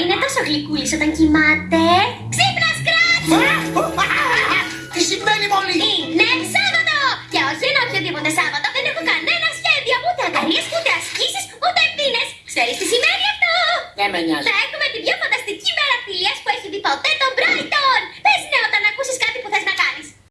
Είναι τόσο γλυκούλης όταν κοιμάται. Ξύπνας, σκράτς! Τι συμβαίνει μόλι! Είναι Σάββατο! Και όχι ένα οποιοδήποτε Σάββατο, δεν έχω κανένα σχέδιο, ούτε αγκαλίες, ούτε ασκήσεις, ούτε ευθύνες. Ξέρεις τι σημαίνει αυτό; Δεν με νοιάζει. Θα έχουμε την πιο φανταστική μέρα φιλίας που έχει δει ποτέ το